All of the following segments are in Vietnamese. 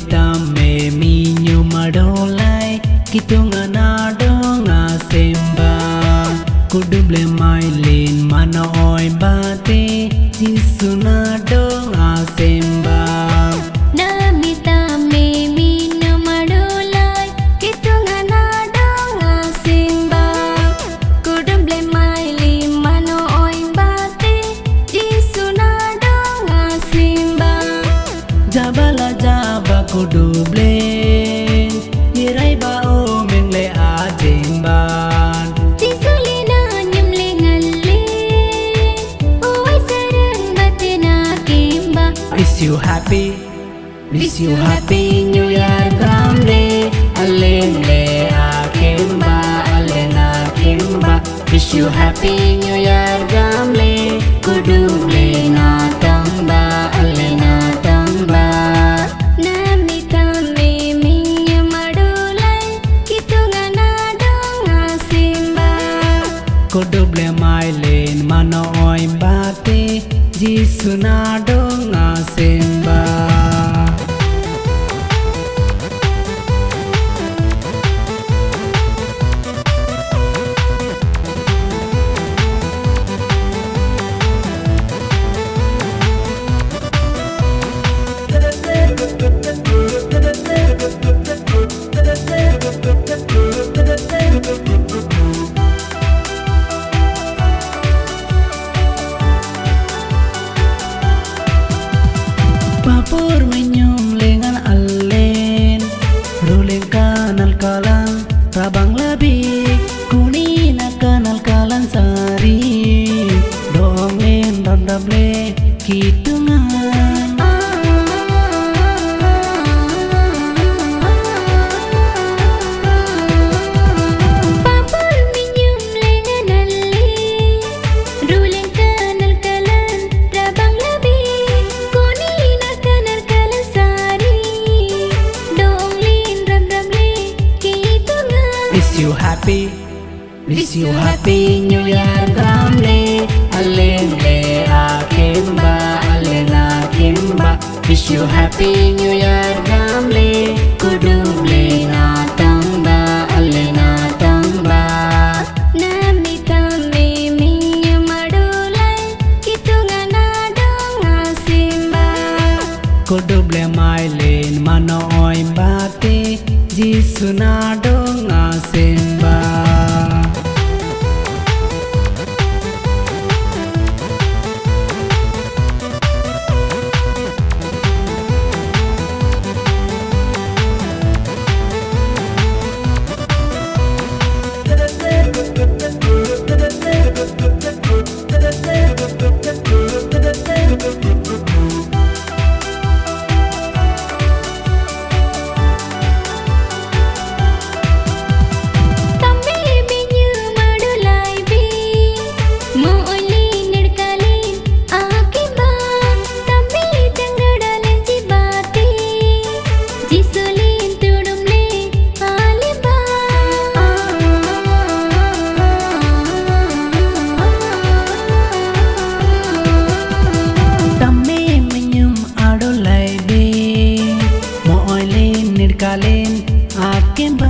tame minyo madolai kitunga na donga mai kuduble mailin mana oi bate jisuna donga semba na đô kuduble Hirai ba o meng le a jeng ban Tisulina nyum le ngalle Oi sarang batena kimba Wish you happy. Wish you happy New Year gamle Alem le a kimba Alena kimba Wish you happy New Year doble mai len mano oi bate jisu na do nga sen Wish you happy New Year gamle Alen le akimba Alen akimba Wish you happy New Year gamle Kuduble na tamba Alen na tamba. Namita me minya madulai Kitunga na donga simba. Kuduble mai lên mà nói bate Jisu lên nirkalen akemba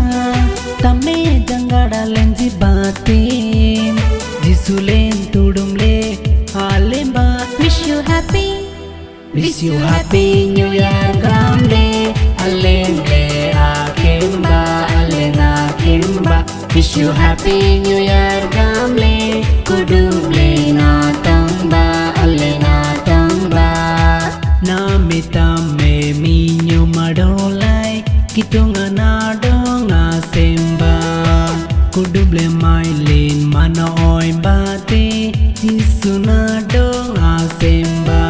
Tamme jangadalen jibatin Jisulen tudumle alemba Wish you happy. Wish you happy new year gamle Alende akemba alena akemba Wish you happy new year gamle Kitunga na semba oi Jisuna donga semba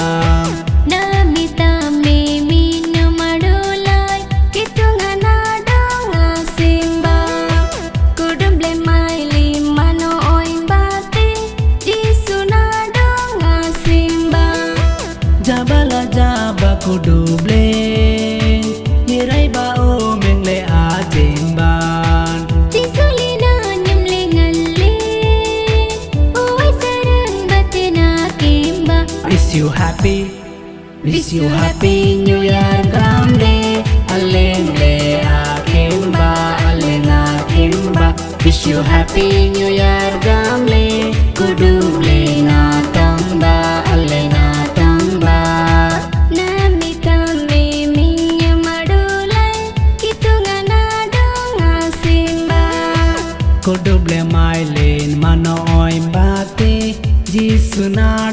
Namita me minya madulai Kitunga na donga simba. Kudumble maili mano oin bate Jisu na simba. Jabala jaba kuduble you happy. Wish you happy. New Year gamle Alele akimba Alena kimba. Wish you happy new year gamle Kuduble na tamba Alena tamba. Namita me minya madulai. Kitungana donga simba. Kuduble mailen mano oi bate Jisuna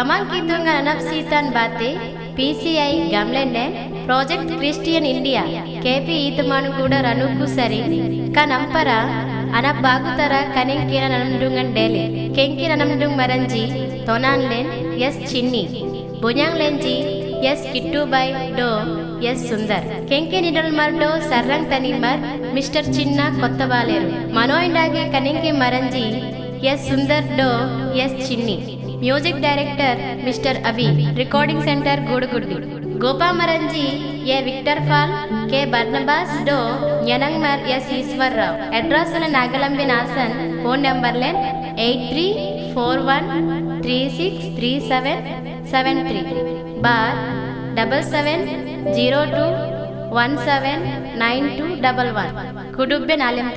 గ్రామాంకితంగా అనప్సీతాన్ బాతే పీసీఐ గమ్లెండే project Christian India కేపి ఈతమాను కూడా రనుకు సరి కనంపర అన బాగుతర కనెంకిర ననండుంగ్ డేలే కెంకిర ననండుంగ్ మరంజి తొనాన్ లెన్ ఎస్ చిన్ని బుయాంగ్ లేంజి ఎస్ కిట్టు బై డో ఎస్ సుందర్ కెంకి నిడల్ మర్ డో సర్రంగ్ తనిమర్ మిస్టర్ చిన్న కొత్త బాలేరు మనోయిండాగే కనెంకి మరంజి ఎస్ సుందర్ డో ఎస్ చిన్ని म्यूज़िक डायरेक्टर मिस्टर अभी रिकॉर्डिंग सेंटर गुड़गुड़ी गोपा मरंजी ए विक्टर फाल के बर्नबास डो यनंगमर एस ईश्वर राव अड्रस नागलंबी नासन फ़ोन नंबर लेन eight three four one three six three seven seven three बार double seven zero two one seven nine two double one कुडुब्बे नाले